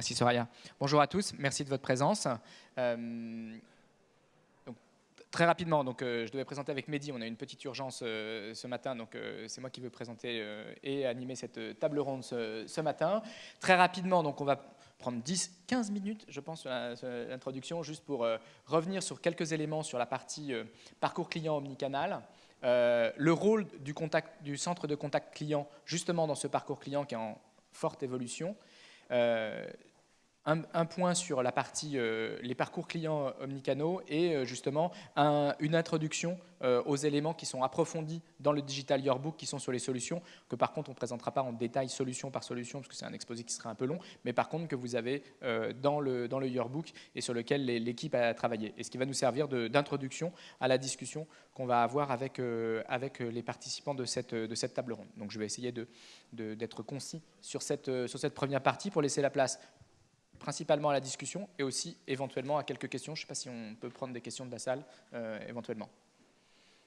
Merci Soraya. Bonjour à tous, merci de votre présence. Euh, très rapidement, donc, euh, je devais présenter avec Mehdi, on a une petite urgence euh, ce matin, donc c'est moi qui veux présenter et animer cette table ronde ce, matin. Très rapidement, donc, on va prendre 10-15 minutes, je pense, sur l'introduction, juste pour revenir sur quelques éléments sur la partie parcours client omnicanal. le rôle du, centre de contact client, justement dans ce parcours client qui est en forte évolution, un, point sur la partie euh, les parcours clients omnicanaux et euh, justement une introduction aux éléments qui sont approfondis dans le Digital Yearbook qui sont sur les solutions, que par contre on ne présentera pas en détail solution par solution parce que c'est un exposé qui serait un peu long, mais par contre que vous avez dans, le, dans le Yearbook et sur lequel l'équipe a travaillé. Et ce qui va nous servir d'introduction à la discussion qu'on va avoir avec, avec les participants de cette, de cette table ronde. Donc je vais essayer d'être concis sur cette, sur cette première partie pour laisser la place principalement à la discussion et aussi éventuellement à quelques questions. Je ne sais pas si on peut prendre des questions de la salle euh, éventuellement.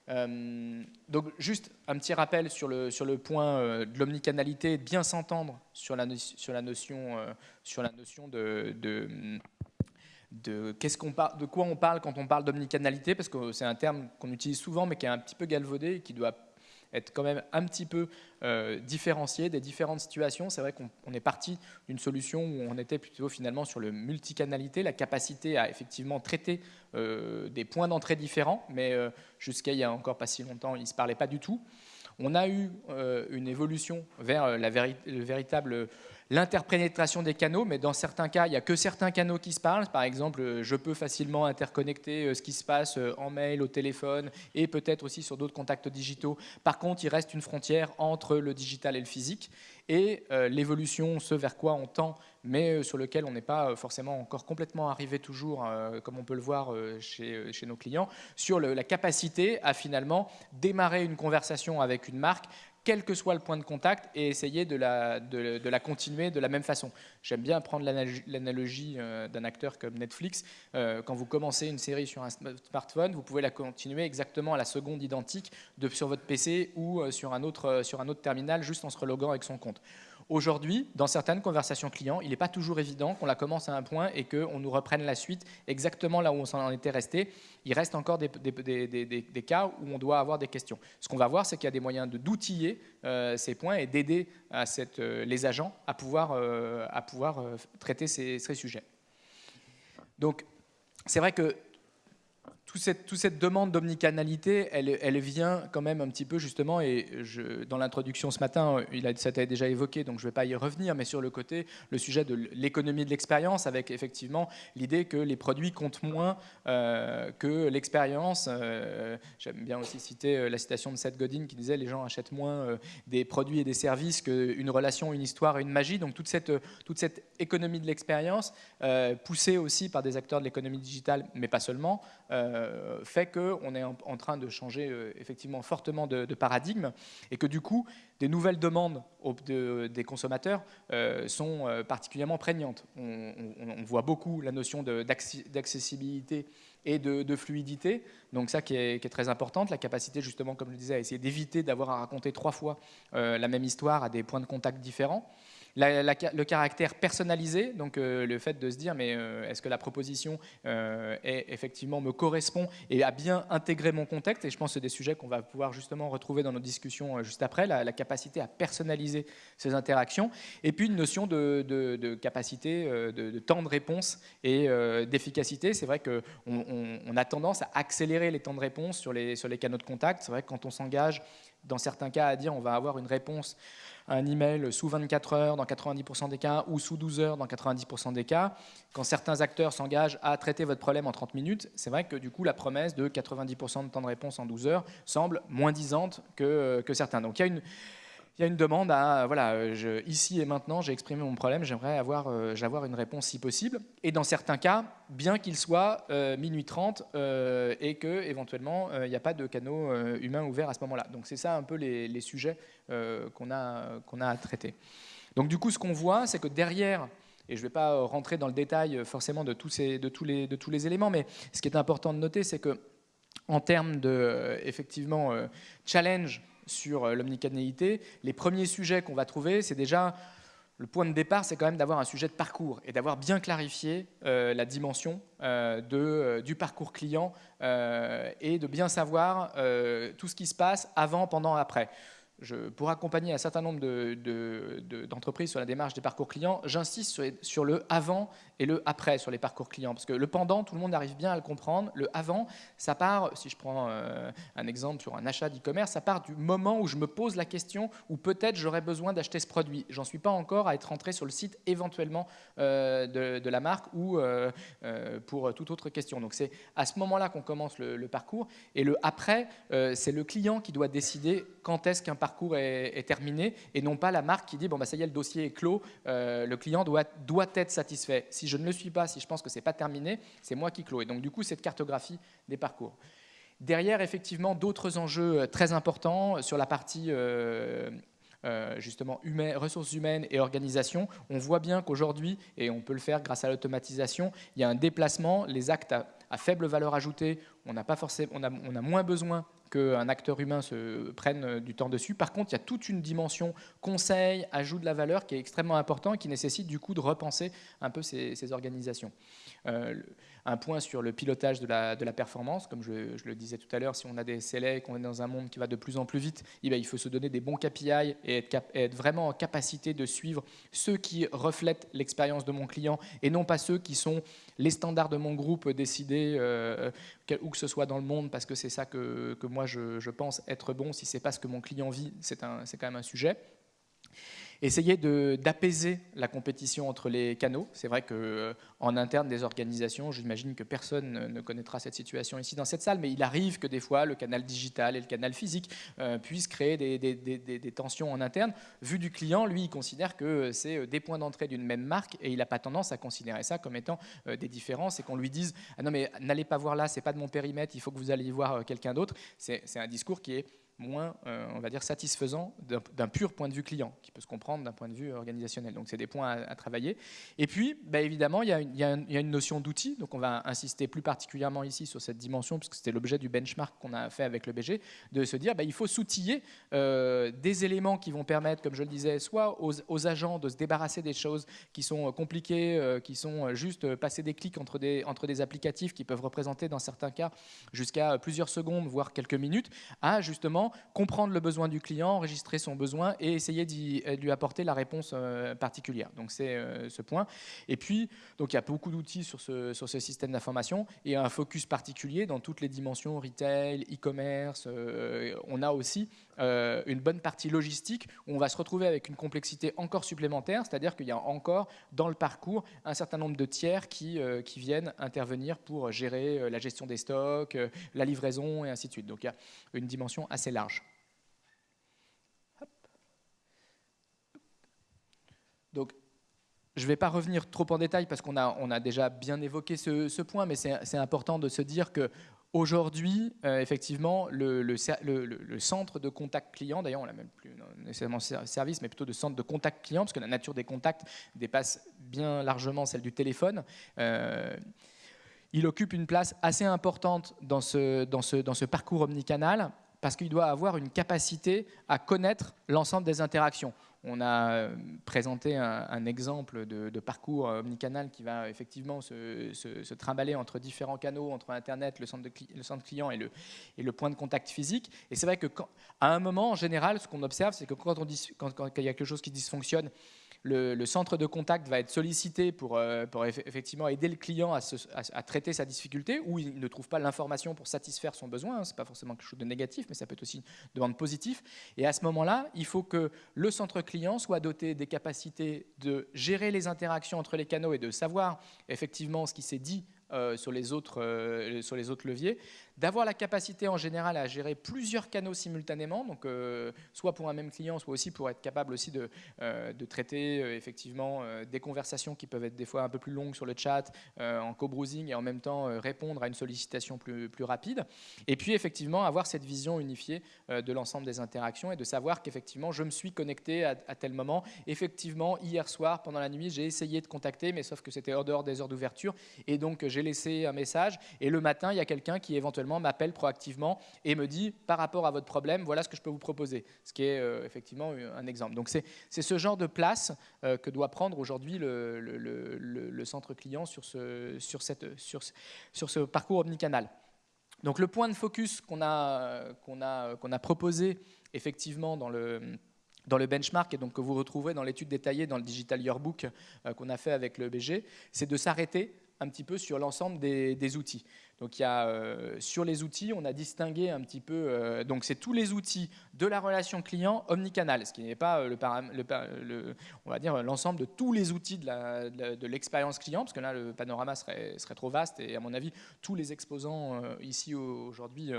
Euh, donc juste un petit rappel sur le, sur le point euh, de l'omnicanalité, bien s'entendre sur la, sur la notion, sur la notion de, de, de, qu'on de quoi on parle quand on parle d'omnicanalité, parce que c'est un terme qu'on utilise souvent mais qui est un petit peu galvaudé et qui doit être quand même un petit peu euh, différencié des différentes situations. C'est vrai qu'on est parti d'une solution où on était plutôt finalement sur le multicanalité, la capacité à effectivement traiter euh, des points d'entrée différents, mais euh, jusqu'à il y a encore pas si longtemps, ils ne se parlaient pas du tout. On a eu une évolution vers le véritable l'interpénétration des canaux, mais dans certains cas, il n'y a que certains canaux qui se parlent. Par exemple, euh, je peux facilement interconnecter euh, ce qui se passe euh, en mail, au téléphone et peut-être aussi sur d'autres contacts digitaux. Par contre, il reste une frontière entre le digital et le physique et l'évolution, ce vers quoi on tend, mais sur lequel on n'est pas forcément encore complètement arrivé toujours, comme on peut le voir chez, chez nos clients, sur la capacité à finalement démarrer une conversation avec une marque quel que soit le point de contact, et essayer de la, de, la continuer de la même façon. J'aime bien prendre l'analogie euh, d'un acteur comme Netflix. Euh, quand vous commencez une série sur un smartphone, vous pouvez la continuer exactement à la seconde identique de, sur votre PC ou euh, sur un, autre, sur un autre terminal, juste en se reloguant avec son compte. Aujourd'hui, dans certaines conversations clients, il n'est pas toujours évident qu'on la commence à un point et qu'on nous reprenne la suite exactement là où on s'en était resté. Il reste encore des, cas où on doit avoir des questions. Ce qu'on va voir, c'est qu'il y a des moyens d'outiller euh, ces points et d'aider euh, les agents à pouvoir, euh, traiter ces, ces sujets. Donc, c'est vrai que toute cette, demande d'omnicanalité, elle, vient quand même un petit peu justement, et dans l'introduction ce matin, il a, ça déjà évoqué, donc je ne vais pas y revenir, mais sur le côté, le sujet de l'économie de l'expérience, avec effectivement l'idée que les produits comptent moins euh, que l'expérience. Euh, j'aime bien aussi citer euh, la citation de Seth Godin qui disait les gens achètent moins des produits et des services qu'une relation, une histoire une magie. Donc toute cette économie de l'expérience, poussée aussi par des acteurs de l'économie digitale, mais pas seulement, euh, fait qu'on est en, train de changer euh, effectivement fortement de, paradigme et que du coup, des nouvelles demandes des consommateurs euh, sont particulièrement prégnantes. On, voit beaucoup la notion d'accessibilité et de, fluidité, donc ça qui est, qui est, très importante, la capacité justement, comme je le disais, à essayer d'éviter d'avoir à raconter trois fois la même histoire à des points de contact différents le caractère personnalisé, donc euh, le fait de se dire mais euh, est-ce que la proposition euh, est, effectivement me correspond et a bien intégré mon contexte? Et je pense que c'est des sujets qu'on va pouvoir justement retrouver dans nos discussions juste après, la, capacité à personnaliser ces interactions et puis une notion de, capacité, de, temps de réponse et d'efficacité. C'est vrai qu'on on, a tendance à accélérer les temps de réponse sur les, sur les canaux de contact. C'est vrai que quand on s'engage dans certains cas à dire on va avoir une réponse un email sous 24 heures dans 90% des cas ou sous 12 heures dans 90% des cas. Quand certains acteurs s'engagent à traiter votre problème en 30 minutes, c'est vrai que du coup la promesse de 90% de temps de réponse en 12 heures semble moins disante que, que certains. Donc il y a une il y a une demande à, voilà, je, ici et maintenant, j'ai exprimé mon problème, j'aimerais avoir, euh, une réponse si possible. Et dans certains cas, bien qu'il soit euh, minuit 30 euh, et que éventuellement il n'y a pas de canaux humains ouverts à ce moment-là. Donc c'est ça un peu les, sujets qu'on a, qu'on a à traiter. Donc du coup, ce qu'on voit, c'est que derrière, et je ne vais pas rentrer dans le détail forcément de tous, ces, de, tous les, de tous les éléments, mais ce qui est important de noter, c'est que en termes de effectivement challenge sur euh, l'omnicanalité, les premiers sujets qu'on va trouver, c'est déjà le point de départ, c'est quand même d'avoir un sujet de parcours et d'avoir bien clarifié euh, la dimension euh, de, du parcours client et de bien savoir tout ce qui se passe avant, pendant, après. Pour accompagner un certain nombre d'entreprises sur la démarche des parcours clients, j'insiste sur, le avant et le après sur les parcours clients. Parce que le pendant, tout le monde arrive bien à le comprendre. Le avant, ça part, si je prends euh, un exemple sur un achat d'e-commerce, ça part du moment où je me pose la question où peut-être j'aurais besoin d'acheter ce produit. J'en suis pas encore à être rentré sur le site éventuellement euh, de, la marque ou euh, pour toute autre question. Donc c'est à ce moment-là qu'on commence le, parcours. Et le après, c'est le client qui doit décider quand est-ce qu'un parcours est, terminé et non pas la marque qui dit bon bah ça y est le dossier est clos, le client doit, doit être satisfait. Si je ne le suis pas, si je pense que c'est pas terminé, c'est moi qui clôt. Et donc du coup cette cartographie des parcours. Derrière effectivement d'autres enjeux euh, très importants sur la partie euh, justement ressources humaines et organisation, on voit bien qu'aujourd'hui, et on peut le faire grâce à l'automatisation, il y a un déplacement, les actes faible valeur ajoutée, on, pas forcément, on, a, on a moins besoin qu'un acteur humain se prenne euh, du temps dessus. Par contre, il y a toute une dimension conseil, ajout de la valeur qui est extrêmement important et qui nécessite du coup de repenser un peu ces, organisations. Euh, un point sur le pilotage de la, de la performance, comme je, le disais tout à l'heure, si on a des et qu'on est dans un monde qui va de plus en plus vite, eh il faut se donner des bons KPI et être, être vraiment en capacité de suivre ceux qui reflètent l'expérience de mon client et non pas ceux qui sont les standards de mon groupe décidés euh, où que ce soit dans le monde parce que c'est ça que, que moi je, je, pense être bon. Si c'est pas ce que mon client vit, c'est quand même un sujet. Essayer d'apaiser la compétition entre les canaux. C'est vrai qu'en euh, interne des organisations, j'imagine que personne ne connaîtra cette situation ici dans cette salle, mais il arrive que des fois le canal digital et le canal physique euh, puissent créer des, des, tensions en interne. Vu du client, lui, il considère que c'est euh, des points d'entrée d'une même marque et il n'a pas tendance à considérer ça comme étant des différences et qu'on lui dise ah non mais n'allez pas voir là, c'est pas de mon périmètre, il faut que vous alliez voir quelqu'un d'autre. C'est un discours qui est moins, euh, on va dire, satisfaisant d'un pur point de vue client, qui peut se comprendre d'un point de vue organisationnel. Donc, c'est des points à, travailler. Et puis, bah, évidemment, il y, a une, notion d'outil. Donc, on va insister plus particulièrement ici sur cette dimension, puisque c'était l'objet du benchmark qu'on a fait avec le BG, de se dire, bah, il faut s'outiller euh, des éléments qui vont permettre, comme je le disais, soit aux, agents de se débarrasser des choses qui sont euh, compliquées, qui sont juste passer des clics entre des, entre des applicatifs qui peuvent représenter, dans certains cas, jusqu'à plusieurs secondes, voire quelques minutes, à justement comprendre le besoin du client, enregistrer son besoin et essayer de lui apporter la réponse euh, particulière. Donc c'est euh, ce point. Et puis, donc il y a beaucoup d'outils sur ce, sur ce système d'information et un focus particulier dans toutes les dimensions retail, e-commerce. Euh, on a aussi une bonne partie logistique où on va se retrouver avec une complexité encore supplémentaire, c'est-à-dire qu'il y a encore dans le parcours un certain nombre de tiers qui, qui viennent intervenir pour gérer la gestion des stocks, la livraison et ainsi de suite. Donc il y a une dimension assez large. Donc, je ne vais pas revenir trop en détail parce qu'on a, déjà bien évoqué ce, point, mais c'est important de se dire que Aujourd'hui, euh, effectivement, le, centre de contact client, d'ailleurs on l'a même plus nécessairement service, mais plutôt de centre de contact client, parce que la nature des contacts dépasse bien largement celle du téléphone, euh, il occupe une place assez importante dans ce parcours omnicanal, parce qu'il doit avoir une capacité à connaître l'ensemble des interactions. On a euh, présenté un, exemple de, parcours euh, omnicanal qui va effectivement se, trimballer entre différents canaux, entre Internet, le centre, de, le centre client et le, et le, point de contact physique. Et c'est vrai qu'à un moment, en général, ce qu'on observe, c'est que quand il y a quelque chose qui dysfonctionne, le, centre de contact va être sollicité pour, euh, effectivement aider le client à, traiter sa difficulté, ou il ne trouve pas l'information pour satisfaire son besoin. Hein. Ce n'est pas forcément quelque chose de négatif, mais ça peut être aussi une demande positive. Et à ce moment-là, il faut que le centre client soit doté des capacités de gérer les interactions entre les canaux et de savoir effectivement ce qui s'est dit euh, euh, sur les autres leviers, d'avoir la capacité en général à gérer plusieurs canaux simultanément, donc euh, soit pour un même client, soit aussi pour être capable aussi de, euh, de traiter euh, effectivement des conversations qui peuvent être des fois un peu plus longues sur le chat, en co-browsing et en même temps répondre à une sollicitation plus, plus rapide. Et puis effectivement avoir cette vision unifiée de l'ensemble des interactions et de savoir qu'effectivement je me suis connecté à, tel moment. Effectivement, hier soir, pendant la nuit, j'ai essayé de contacter, mais sauf que c'était hors dehors des heures d'ouverture et donc j'ai laissé un message et le matin, il y a quelqu'un qui éventuellement m'appelle proactivement et me dit par rapport à votre problème, voilà ce que je peux vous proposer, ce qui est euh, effectivement un exemple. Donc c'est ce genre de place euh, que doit prendre aujourd'hui le, le, centre client sur ce, sur, cette, sur, sur ce parcours omnicanal. Donc le point de focus qu'on a, a, a proposé effectivement dans le dans le benchmark et donc que vous retrouverez dans l'étude détaillée dans le Digital Yearbook euh, qu'on a fait avec le BG, c'est de s'arrêter un petit peu sur l'ensemble des, outils. Donc il y a, euh, sur les outils, on a distingué un petit peu, euh, donc c'est tous les outils de la relation client omnicanal, ce qui n'est pas euh, le, le, on va dire l'ensemble de tous les outils de l'expérience client, parce que là le panorama serait, serait, trop vaste et à mon avis tous les exposants ici aujourd'hui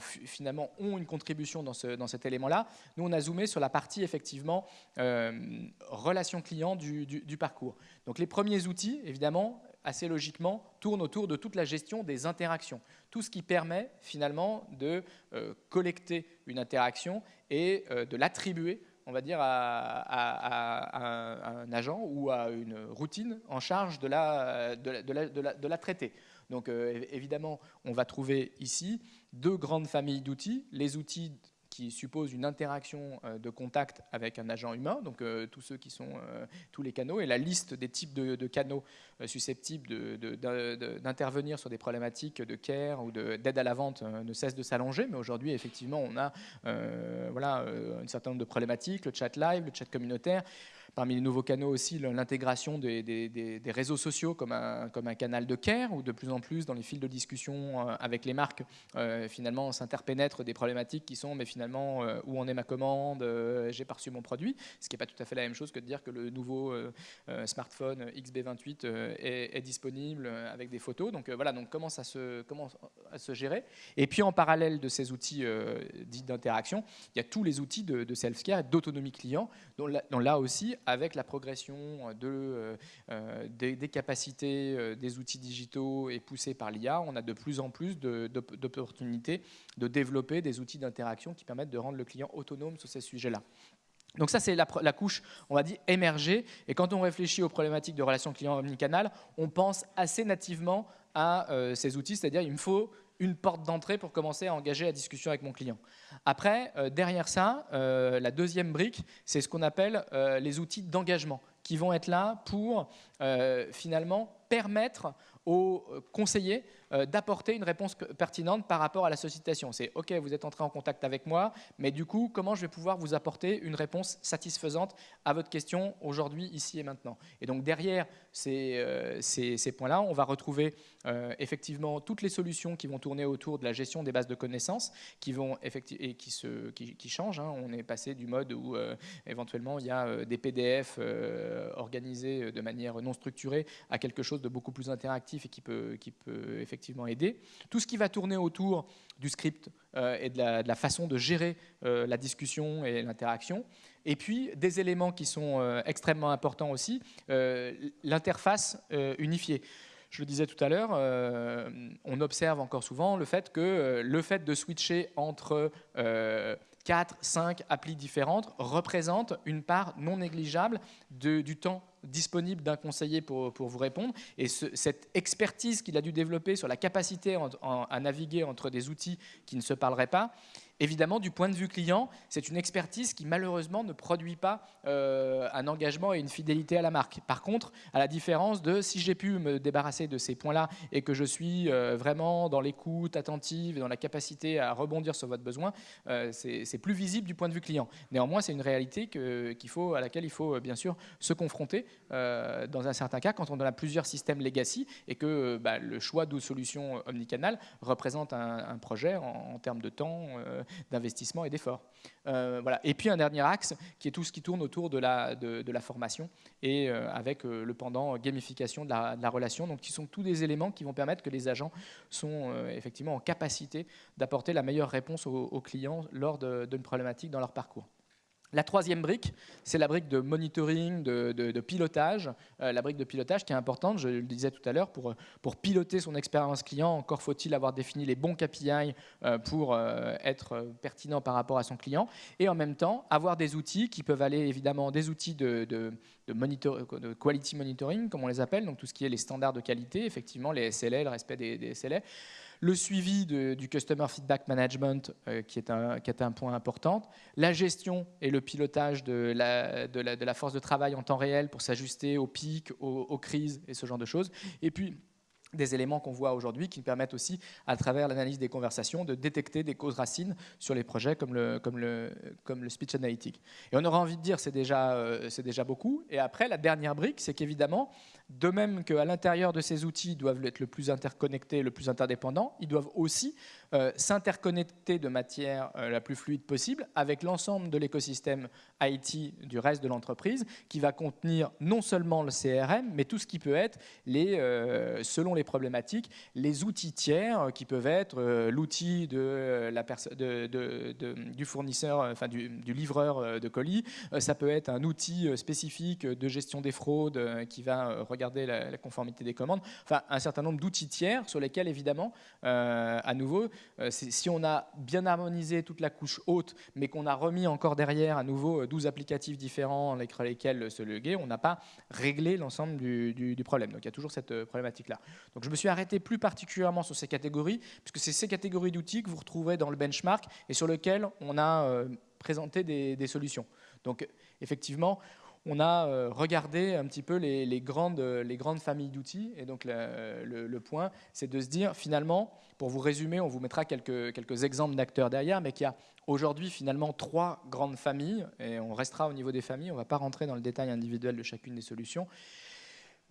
finalement ont une contribution dans, ce, dans cet élément-là. Nous on a zoomé sur la partie effectivement relation client du, du parcours. Donc les premiers outils évidemment assez logiquement, tourne autour de toute la gestion des interactions. Tout ce qui permet finalement de euh, collecter une interaction et euh, de l'attribuer on va dire, à, un agent ou à une routine en charge de la, traiter. Donc euh, évidemment, on va trouver ici deux grandes familles d'outils, les outils qui suppose une interaction euh, de contact avec un agent humain, donc euh, tous ceux qui sont euh, tous les canaux, et la liste des types de, canaux susceptibles d'intervenir sur des problématiques de care ou d'aide à la vente ne cesse de s'allonger, mais aujourd'hui effectivement on a voilà, un certain nombre de problématiques, le chat live, le chat communautaire, Parmi les nouveaux canaux aussi, l'intégration des, réseaux sociaux comme un, canal de care, où de plus en plus dans les fils de discussion euh, avec les marques, euh, finalement, s'interpénètrent des problématiques qui sont, mais finalement, euh, où en est ma commande, j'ai pas reçu mon produit, ce qui n'est pas tout à fait la même chose que de dire que le nouveau smartphone XB28 est, disponible avec des photos. Donc voilà, donc comment ça se, comment à se gérer. Et puis en parallèle de ces outils dits d'interaction, il y a tous les outils de, self-care d'autonomie client, dont là aussi, avec la progression de, euh, euh, des, capacités euh, des outils digitaux et poussés par l'IA, on a de plus en plus d'opportunités de, développer des outils d'interaction qui permettent de rendre le client autonome sur ces sujets-là. Donc ça, c'est la, couche, on va dire, émergée. Et quand on réfléchit aux problématiques de relations client omnicanal, on pense assez nativement à ces outils, c'est-à-dire il me faut une porte d'entrée pour commencer à engager la discussion avec mon client. Après, euh, derrière ça, euh, la deuxième brique, c'est ce qu'on appelle euh, les outils d'engagement qui vont être là pour finalement permettre aux conseillers d'apporter une réponse pertinente par rapport à la sollicitation. C'est OK, vous êtes entré en contact avec moi, mais du coup, comment je vais pouvoir vous apporter une réponse satisfaisante à votre question aujourd'hui, ici et maintenant? Et donc derrière ces, ces points-là, on va retrouver euh, effectivement toutes les solutions qui vont tourner autour de la gestion des bases de connaissances qui vont et qui, changent. Hein. On est passé du mode où euh, éventuellement il y a euh, des PDF organisés de manière non structurée à quelque chose de beaucoup plus interactif et qui peut effectivement aider. Tout ce qui va tourner autour du script et de la, de façon de gérer la discussion et l'interaction. Et puis, des éléments qui sont extrêmement importants aussi, l'interface unifiée. Je le disais tout à l'heure, euh, on observe encore souvent le fait que euh, le fait de switcher entre 4, euh, 5 applis différentes représente une part non négligeable du temps disponible d'un conseiller pour, vous répondre. Et cette expertise qu'il a dû développer sur la capacité à naviguer entre des outils qui ne se parleraient pas, Évidemment, du point de vue client, c'est une expertise qui malheureusement ne produit pas euh, un engagement et une fidélité à la marque. Par contre, à la différence de si j'ai pu me débarrasser de ces points-là et que je suis euh, vraiment dans l'écoute attentive et dans la capacité à rebondir sur votre besoin, euh, c'est plus visible du point de vue client. Néanmoins, c'est une réalité qu'il faut, à laquelle il faut bien sûr se confronter dans un certain cas quand on a plusieurs systèmes legacy et que bah, le choix de solutions omnicanal représente un, projet en, termes de temps d'investissement et d'effort. Euh, voilà. Et puis un dernier axe qui est tout ce qui tourne autour de la, de, la formation et euh, avec euh, le pendant gamification de la, relation, donc qui sont tous des éléments qui vont permettre que les agents sont effectivement en capacité d'apporter la meilleure réponse aux clients lors d'une problématique dans leur parcours. La troisième brique, c'est la brique de monitoring, de, pilotage. Euh, la brique de pilotage qui est importante, je le disais tout à l'heure, pour, piloter son expérience client, encore faut-il avoir défini les bons KPI euh, pour euh, être pertinent par rapport à son client. Et en même temps, avoir des outils qui peuvent aller évidemment des outils de quality monitoring, comme on les appelle, donc tout ce qui est les standards de qualité, effectivement les SLA, le respect des, des SLA, le suivi du Customer Feedback Management, qui, est un, qui est un point important, la gestion et le pilotage de la, force de travail en temps réel pour s'ajuster aux pics, aux, crises et ce genre de choses. Et puis, des éléments qu'on voit aujourd'hui qui permettent aussi, à travers l'analyse des conversations, de détecter des causes racines sur les projets comme le, speech analytic. Et on aura envie de dire euh, c'est déjà beaucoup. Et après, la dernière brique, c'est qu'évidemment, de même qu'à l'intérieur de ces outils doivent être le plus interconnectés, le plus interdépendants, ils doivent aussi euh, s'interconnecter de matière euh, la plus fluide possible avec l'ensemble de l'écosystème IT du reste de l'entreprise qui va contenir non seulement le CRM, mais tout ce qui peut être, les, euh, selon les problématiques, les outils tiers qui peuvent être l'outil de, de, du fournisseur, enfin du, du, livreur de colis, ça peut être un outil spécifique de gestion des fraudes qui va regarder la, conformité des commandes, enfin un certain nombre d'outils tiers sur lesquels évidemment, euh, à nouveau, euh, si on a bien harmonisé toute la couche haute, mais qu'on a remis encore derrière à nouveau 12 euh, applicatifs différents avec lesquels se loguer, on n'a pas réglé l'ensemble du, problème. Donc il y a toujours cette problématique-là. Donc je me suis arrêté plus particulièrement sur ces catégories, puisque c'est ces catégories d'outils que vous retrouverez dans le benchmark et sur lesquels on a présenté des, des solutions. Donc effectivement, on a euh, regardé un petit peu les, grandes, les grandes familles d'outils. Et donc le, point, c'est de se dire finalement, pour vous résumer, on vous mettra quelques, quelques exemples d'acteurs derrière, mais qu'il y a aujourd'hui finalement trois grandes familles, et on restera au niveau des familles, on ne va pas rentrer dans le détail individuel de chacune des solutions.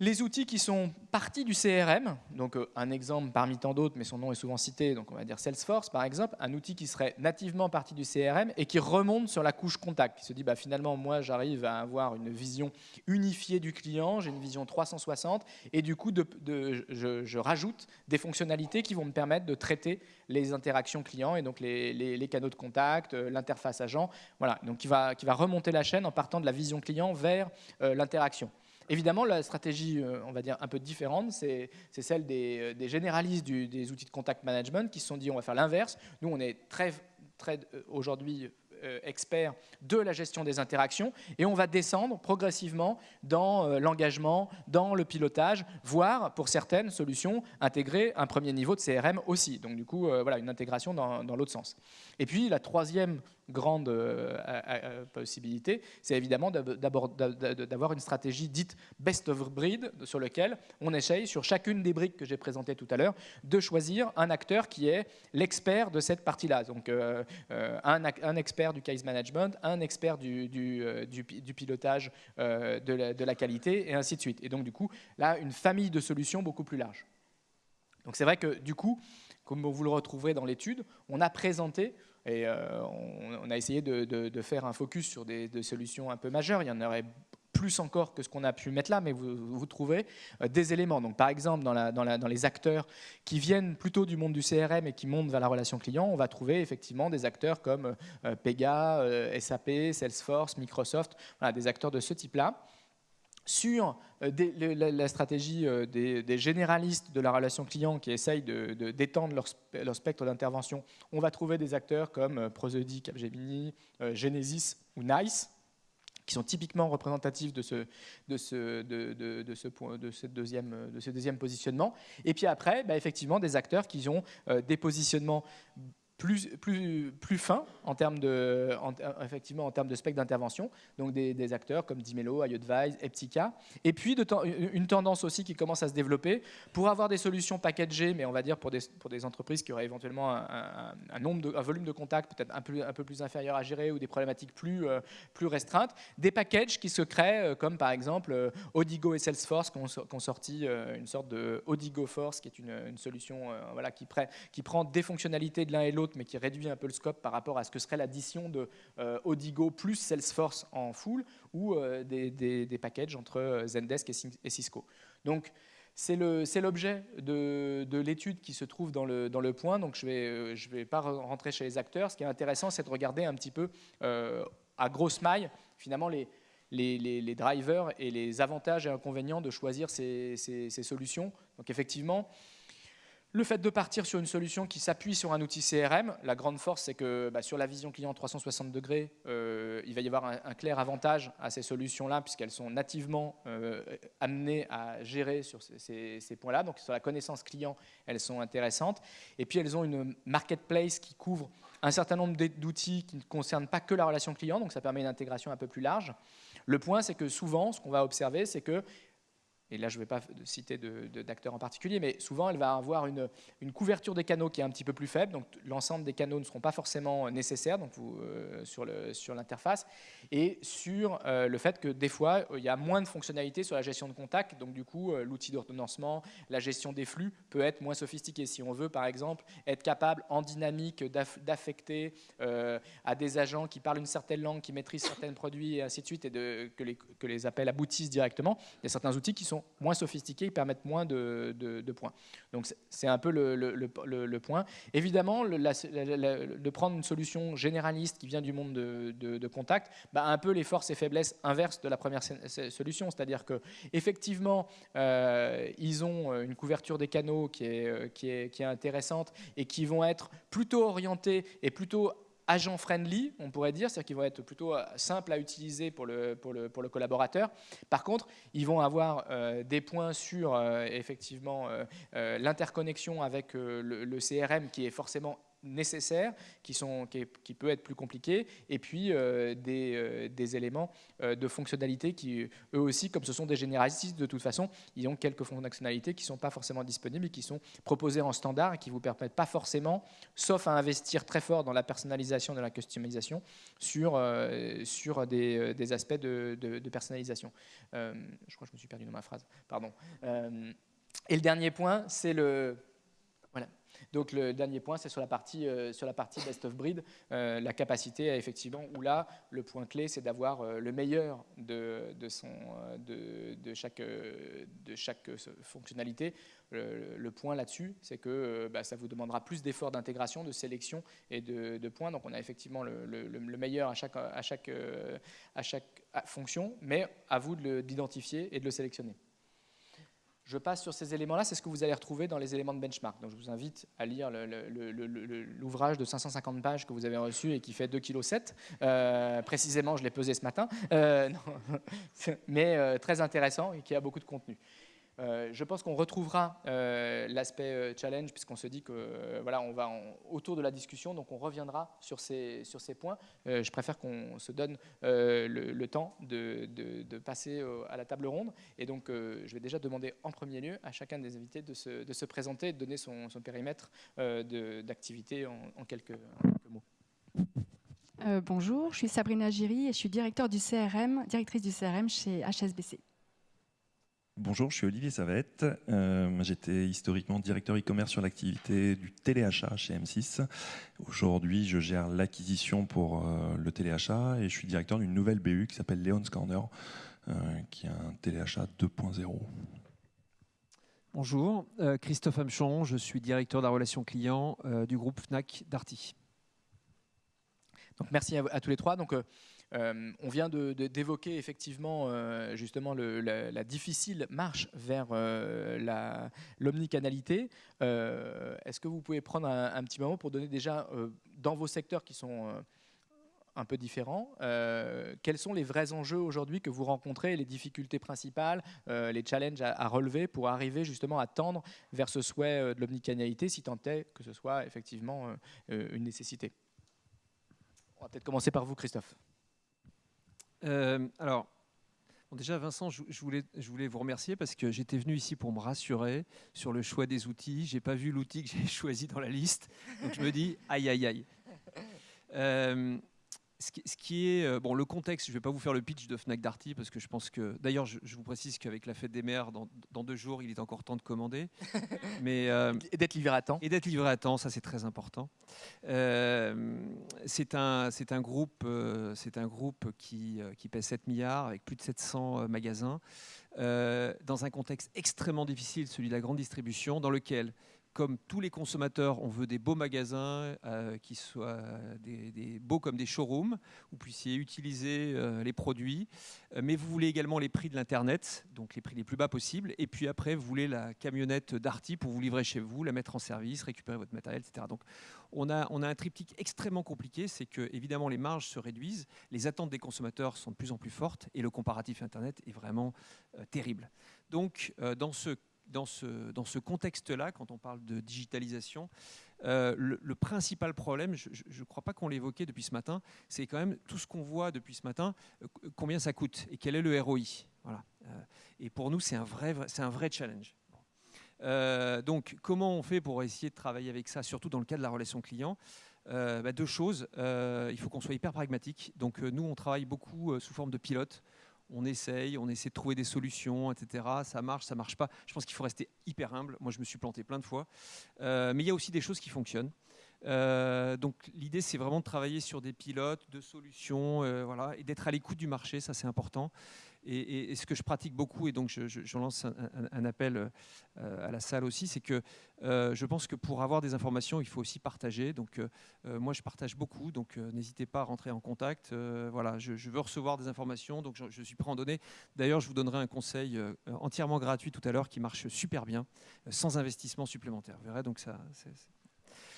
Les outils qui sont partis du CRM, donc euh, un exemple parmi tant d'autres, mais son nom est souvent cité, donc on va dire Salesforce par exemple, un outil qui serait nativement parti du CRM et qui remonte sur la couche contact, qui se dit bah, finalement moi j'arrive à avoir une vision unifiée du client, j'ai une vision 360 et du coup de, je, rajoute des fonctionnalités qui vont me permettre de traiter les interactions clients et donc les, canaux de contact, euh, l'interface agent, voilà, donc qui va, qui va remonter la chaîne en partant de la vision client vers euh, l'interaction. Évidemment, la stratégie, euh, on va dire, un peu différente, c'est celle des, euh, généralistes des outils de contact management qui se sont dit on va faire l'inverse. Nous, on est très, très euh, aujourd'hui experts de la gestion des interactions et on va descendre progressivement dans l'engagement, dans le pilotage, voire pour certaines solutions intégrer un premier niveau de CRM aussi. Donc du coup, voilà, une intégration dans, dans l'autre sens. Et puis la troisième grande euh, possibilité, c'est évidemment d'avoir une stratégie dite best of breed sur lequel on essaye, sur chacune des briques que j'ai présentées tout à l'heure, de choisir un acteur qui est l'expert de cette partie-là. Donc euh, euh, un, expert du case management, un expert du, du, pilotage de la, de la qualité et ainsi de suite. Et donc du coup, là, une famille de solutions beaucoup plus large. Donc c'est vrai que du coup, comme vous le retrouverez dans l'étude, on a présenté et euh, on, a essayé de, faire un focus sur des, solutions un peu majeures. Il y en aurait plus encore que ce qu'on a pu mettre là, mais vous, trouvez euh, des éléments. Donc, par exemple, dans, les acteurs qui viennent plutôt du monde du CRM et qui montent vers la relation client, on va trouver effectivement des acteurs comme euh, Pega, SAP, Salesforce, Microsoft, des acteurs de ce type-là sur euh, la, stratégie euh, des, généralistes de la relation client qui essayent d'étendre leur, spectre d'intervention, on va trouver des acteurs comme euh, Prosody, Capgemini, Genesis ou NICE, qui sont typiquement représentatifs de ce deuxième positionnement. Et puis après, bah, effectivement, des acteurs qui ont des positionnements plus, plus, plus fin en termes de, effectivement, en termes de spectre d'intervention, donc des, acteurs comme Dimelo, iAdvise, Eptica, et puis une tendance aussi qui commence à se développer. Pour avoir des solutions packagées, mais on va dire pour des, pour des entreprises qui auraient éventuellement un, nombre de, un volume de contacts peut-être un peu, un peu plus inférieur à gérer ou des problématiques plus, euh, plus restreintes, des packages qui se créent, euh, comme par exemple euh, Odigo et Salesforce qui ont, sorti une sorte de Odigo Force, qui est une, une solution voilà, qui, qui prend des fonctionnalités de l'un et l'autre mais qui réduit un peu le scope par rapport à ce que serait l'addition de euh, Odigo plus Salesforce en full, ou euh, des, packages entre euh, Zendesk et Cisco. Donc, c'est l'objet de, l'étude qui se trouve dans le, point, donc je ne vais, je vais pas rentrer chez les acteurs. Ce qui est intéressant, c'est de regarder un petit peu à grosse maille, finalement, les, drivers et les avantages et inconvénients de choisir ces, ces solutions. Donc effectivement, Le fait de partir sur une solution qui s'appuie sur un outil CRM, la grande force, c'est que bah, sur la vision client 360 degrés, euh, il va y avoir un, clair avantage à ces solutions-là, puisqu'elles sont nativement euh, amenées à gérer sur ces, points-là. Donc sur la connaissance client, elles sont intéressantes. Et puis elles ont une marketplace qui couvre un certain nombre d'outils qui ne concernent pas que la relation client, donc ça permet une intégration un peu plus large. Le point, c'est que souvent, ce qu'on va observer, c'est que et là je ne vais pas citer d'acteurs en particulier, mais souvent elle va avoir une, couverture des canaux qui est un petit peu plus faible, donc l'ensemble des canaux ne seront pas forcément nécessaires donc euh, sur l'interface, et sur euh, le fait que des fois il y a moins de fonctionnalités sur la gestion de contact, donc du coup euh, l'outil d'ordonnancement, la gestion des flux peut être moins sophistiqué. Si on veut par exemple être capable en dynamique d'affecter à des agents qui parlent une certaine langue, qui maîtrisent certains produits et ainsi de suite, et que les appels aboutissent directement, il y a certains outils qui sont moins sophistiqués, ils permettent moins de, points. Donc c'est un peu le, point. Évidemment, de prendre une solution généraliste qui vient du monde de, contact, bah, un peu les forces et faiblesses inverses de la première solution, c'est-à-dire que effectivement, euh, ils ont euh, une couverture des canaux qui est, euh, qui, est, qui est intéressante et qui vont être plutôt orientés et plutôt agent friendly, on pourrait dire, c'est-à-dire qu'ils vont être plutôt euh, simples à utiliser pour le, pour le, pour le collaborateur. Par contre, ils vont avoir euh, des points sur euh, effectivement l'interconnexion avec le, CRM qui est forcément nécessaires, qui, sont, qui, peut être plus compliqué, et puis euh, des, euh, des, éléments euh, de fonctionnalité qui, eux aussi, comme ce sont des généralistes, de toute façon, ils ont quelques fonctionnalités qui ne sont pas forcément disponibles et qui sont proposées en standard et qui ne vous permettent pas forcément, sauf à investir très fort dans la personnalisation, de la customisation, sur, sur des, des aspects de, de, personnalisation. je crois que je me suis perdu dans ma phrase, pardon. et le dernier point, c'est le donc le dernier point, c'est sur la partie, euh, sur la partie best of breed, euh, la capacité à effectivement, où là, le point clé, c'est d'avoir euh, le meilleur de, de, son, de, de, chaque, de chaque fonctionnalité. Le, point là-dessus, c'est que bah, ça vous demandera plus d'efforts d'intégration, de sélection et de, points. Donc on a effectivement le, le meilleur à chaque, à, chaque, à chaque fonction, mais à vous d'identifier et de le sélectionner. Je passe sur ces éléments-là, c'est ce que vous allez retrouver dans les éléments de benchmark. Donc je vous invite à lire l'ouvrage de 550 pages que vous avez reçu et qui fait 2,7 kg. Euh, précisément, je l'ai pesé ce matin, euh, mais euh, très intéressant et qui a beaucoup de contenu. Euh, je pense qu'on retrouvera euh, l'aspect euh, challenge puisqu'on se dit que voilà, on va autour de la discussion, donc on reviendra sur ces, sur ces points. je préfère qu'on se donne le, temps de, de, passer à la table ronde. Et donc, je vais déjà demander en premier lieu à chacun des invités de se, de se présenter de donner son, son périmètre d'activité en, en, quelques, mots. bonjour, je suis Sabrina Giry et je suis directeur du CRM, directrice du CRM chez HSBC. Bonjour, je suis Olivier Savette. Euh, j'étais historiquement directeur e-commerce sur l'activité du téléachat chez M6. Aujourd'hui, je gère l'acquisition pour euh, le téléachat et je suis directeur d'une nouvelle BU qui s'appelle Leon's Corner, euh, qui est un téléachat 2.0. Bonjour, Christophe Amchon, je suis directeur de la relation client du groupe Fnac Darty. Donc merci à, tous les trois. Donc, euh, on vient d'évoquer effectivement euh, justement la, difficile marche vers euh, l'omnicanalité. Est-ce que vous pouvez prendre un, petit moment pour donner déjà dans vos secteurs qui sont un peu différents. quels sont les vrais enjeux aujourd'hui que vous rencontrez, les difficultés principales, les challenges à, à, relever pour arriver justement à tendre vers ce souhait de l'omnicanalité, si tant est que ce soit effectivement une nécessité? On va peut-être commencer par vous, Christophe. Euh, alors, déjà, Vincent, je, voulais, je vous remercier parce que j'étais venu ici pour me rassurer sur le choix des outils. J'ai pas vu l'outil que j'ai choisi dans la liste, donc je me dis aïe aïe aïe. Euh, ce qui, est euh, bon, le contexte, je ne vais pas vous faire le pitch de Fnac Darty parce que je pense que, d'ailleurs, je, vous précise qu'avec la fête des mères, dans, deux jours, il est encore temps de commander, mais euh, et d'être livré à temps. Et d'être livré à temps, ça c'est très important. Euh, c'est un, c'est un groupe, c'est un groupe qui, qui pèse 7 milliards avec plus de 700 magasins, dans un contexte extrêmement difficile, celui de la grande distribution, dans lequel comme tous les consommateurs, on veut des beaux magasins qui soient des, beaux comme des showrooms, où vous puissiez utiliser les produits, mais vous voulez également les prix de l'Internet, donc les prix les plus bas possibles, et puis après, vous voulez la camionnette Darty pour vous livrer chez vous, la mettre en service, récupérer votre matériel, etc. Donc on a, on a un triptyque extrêmement compliqué, c'est que évidemment les marges se réduisent, les attentes des consommateurs sont de plus en plus fortes, et le comparatif Internet est vraiment terrible. Donc dans ce dans ce, contexte-là, quand on parle de digitalisation, euh, le, principal problème, je ne crois pas qu'on l'évoquait depuis ce matin, c'est quand même tout ce qu'on voit depuis ce matin, euh, combien ça coûte et quel est le ROI. Voilà. Euh, et pour nous, c'est un, vrai, c'est un vrai challenge. donc, comment on fait pour essayer de travailler avec ça, surtout dans le cas de la relation client? Bah, Deux choses. il faut qu'on soit hyper pragmatique. Donc, nous, on travaille beaucoup sous forme de pilote on essaye, on essaie de trouver des solutions, etc. Ça marche, ça marche pas. Je pense qu'il faut rester hyper humble. Moi, je me suis planté plein de fois. Euh, mais il y a aussi des choses qui fonctionnent. Euh, donc l'idée, c'est vraiment de travailler sur des pilotes, de solutions, euh, voilà, et d'être à l'écoute du marché, ça c'est important. Et, ce que je pratique beaucoup, et donc je, lance un, appel euh, à la salle aussi, c'est que je pense que pour avoir des informations, il faut aussi partager. Donc moi, je partage beaucoup, donc n'hésitez pas à rentrer en contact. voilà, je, veux recevoir des informations, donc je, suis prêt à en donner. D'ailleurs, je vous donnerai un conseil entièrement gratuit tout à l'heure qui marche super bien, sans investissement supplémentaire. Vous verrez, donc ça,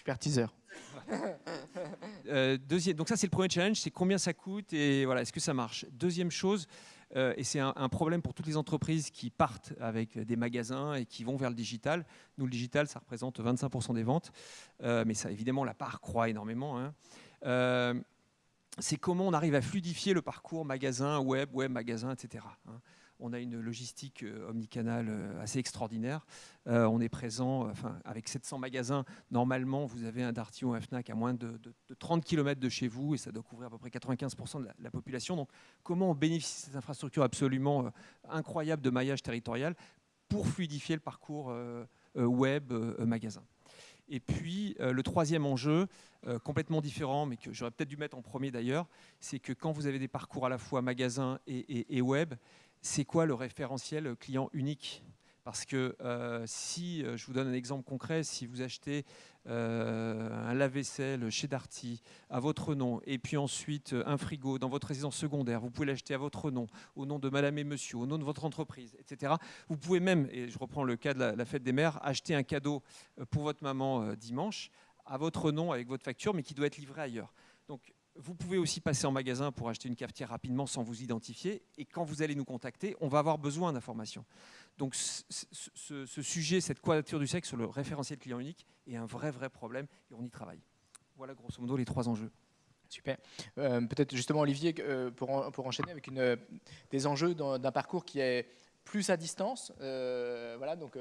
Super teaser. Euh, deuxième, donc ça c'est le premier challenge, c'est combien ça coûte et voilà, est-ce que ça marche? Deuxième chose, euh, et c'est un, problème pour toutes les entreprises qui partent avec des magasins et qui vont vers le digital. Nous, le digital, ça représente 25% des ventes, euh, mais ça, évidemment, la part croît énormément. Hein. c'est comment on arrive à fluidifier le parcours magasin, web, web, magasin, etc. On a une logistique euh, omnicanale euh, assez extraordinaire. Euh, on est présent enfin, avec 700 magasins. Normalement, vous avez un Darty ou un Fnac à moins de, 30 km de chez vous et ça doit couvrir à peu près 95% de la, population. Donc, comment on bénéficie de cette infrastructure absolument incroyable de maillage territorial pour fluidifier le parcours web magasin? Et puis le troisième enjeu, complètement différent, mais que j'aurais peut-être dû mettre en premier d'ailleurs, c'est que quand vous avez des parcours à la fois magasin et web, c'est quoi le référentiel client unique? Parce que euh, si, euh, je vous donne un exemple concret, si vous achetez euh, un lave-vaisselle chez Darty à votre nom, et puis ensuite un frigo dans votre résidence secondaire, vous pouvez l'acheter à votre nom, au nom de madame et monsieur, au nom de votre entreprise, etc. Vous pouvez même, et je reprends le cas de la, la fête des mères, acheter un cadeau pour votre maman dimanche à votre nom avec votre facture, mais qui doit être livré ailleurs. Donc vous pouvez aussi passer en magasin pour acheter une cafetière rapidement sans vous identifier. Et quand vous allez nous contacter, on va avoir besoin d'informations. Donc ce, sujet, cette quadrature du sexe sur le référentiel client unique est un vrai, vrai problème et on y travaille. Voilà grosso modo les trois enjeux. Super. Euh, peut-être justement Olivier, euh, pour, pour, enchaîner avec une, des enjeux d'un parcours qui est plus à distance, euh, voilà, donc,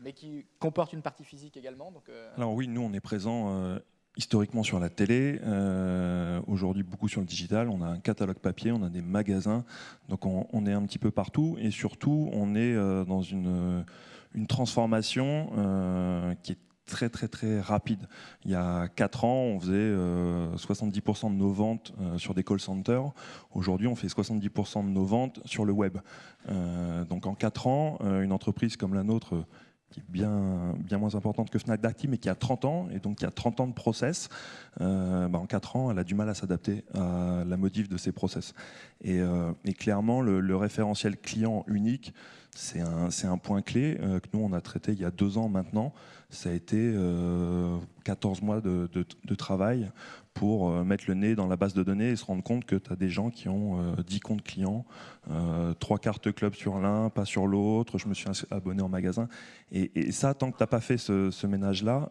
mais qui comporte une partie physique également. Donc, Alors oui, nous on est présent historiquement sur la télé, euh, aujourd'hui beaucoup sur le digital, on a un catalogue papier, on a des magasins, donc on, est un petit peu partout et surtout on est euh, dans une, transformation euh, qui est très très très rapide. Il y a 4 ans, on faisait 70% de nos ventes sur des call centers. Aujourd'hui, on fait 70% de nos ventes sur le web. donc en 4 ans, une entreprise comme la nôtre qui est bien, moins importante que Fnac mais qui a 30 ans, et donc qui a 30 ans de process, euh, bah, en 4 ans, elle a du mal à s'adapter à la modif de ces process. Et, euh, clairement, le, référentiel client unique, c'est un, point clé euh, que nous, on a traité il y a deux ans maintenant. Ça a été 14 mois de, travail pour euh, mettre le nez dans la base de données et se rendre compte que tu as des gens qui ont 10 euh, comptes clients, euh, trois cartes club sur l'un, pas sur l'autre, je me suis abonné en magasin. Et, ça, tant que tu n'as pas fait ce, ménage-là,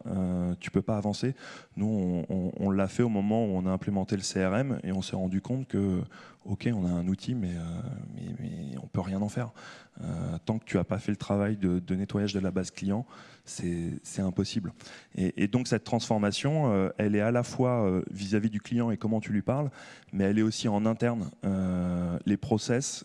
tu peux pas avancer. Nous, on, l'a fait au moment où on a implémenté le CRM et on s'est rendu compte que, ok, on a un outil, mais, mais on peut rien en faire. tant que tu n'as pas fait le travail de, nettoyage de la base client, c'est impossible. Et, et, donc cette transformation, elle est à la fois vis-à-vis du client et comment tu lui parles, mais elle est aussi en interne. Euh, les process,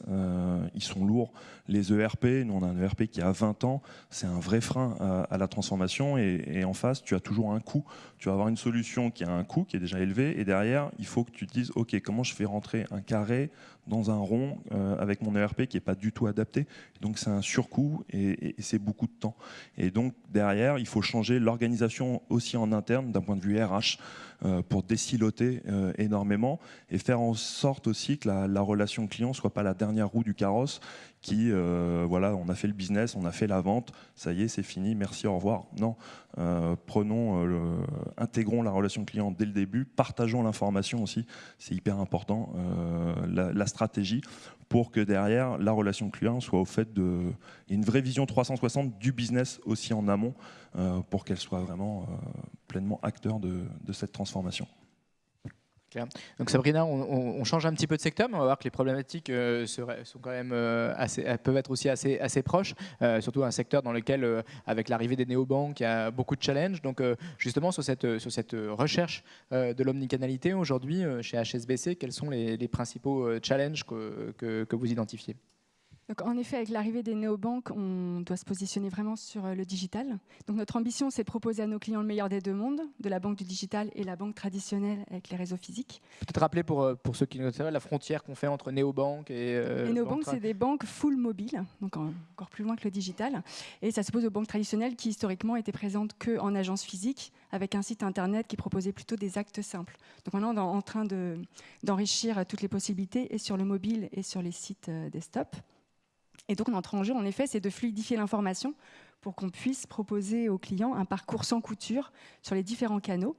ils sont lourds. Les ERP, nous on a un ERP qui a 20 ans, c'est un vrai frein à, la transformation. Et, et, en face, tu as toujours un coût. Tu vas avoir une solution qui a un coût qui est déjà élevé. Et derrière, il faut que tu te dises, OK, comment je fais rentrer un carré dans un rond euh, avec mon ERP qui n'est pas du tout adapté? Donc c'est un surcoût et, c'est beaucoup de temps. Et donc derrière, il faut changer l'organisation aussi en interne d'un point de vue RH euh, pour déciloter euh, énormément et faire en sorte aussi que la, relation client soit pas la dernière roue du carrosse qui, voilà, on a fait le business, on a fait la vente, ça y est, c'est fini, merci, au revoir. Non, prenons, le, intégrons la relation client dès le début, partageons l'information aussi, c'est hyper important. la, stratégie pour que derrière, la relation client soit au fait de... une vraie vision 360 du business aussi en amont euh, pour qu'elle soit vraiment euh, pleinement acteur de cette transformation. Donc Sabrina, on, change un petit peu de secteur, mais on va voir que les problématiques euh, sont quand même euh, assez, peuvent être aussi assez, proches, euh, surtout un secteur dans lequel, avec l'arrivée des néobanques, il y a beaucoup de challenges. Donc justement, sur cette, recherche de l'omnicanalité aujourd'hui chez HSBC, quels sont les, principaux challenges que vous identifiez? En effet, avec l'arrivée des néobanques, on doit se positionner vraiment sur euh, le digital. Donc, notre ambition, c'est de proposer à nos clients le meilleur des deux mondes, de la banque du digital et la banque traditionnelle avec les réseaux physiques. Peut-être rappeler pour, euh, pour ceux qui ne savent la frontière qu'on fait entre néobanques et. Euh, les néobanques, c'est des banques full mobile, donc encore plus loin que le digital. Et ça s'oppose aux banques traditionnelles qui, historiquement, étaient présentes qu'en agence physique, avec un site internet qui proposait plutôt des actes simples. Donc maintenant, on est en train d'enrichir toutes les possibilités, et sur le mobile et sur les sites desktop. Et donc notre enjeu, en effet, c'est de fluidifier l'information pour qu'on puisse proposer aux clients un parcours sans couture sur les différents canaux.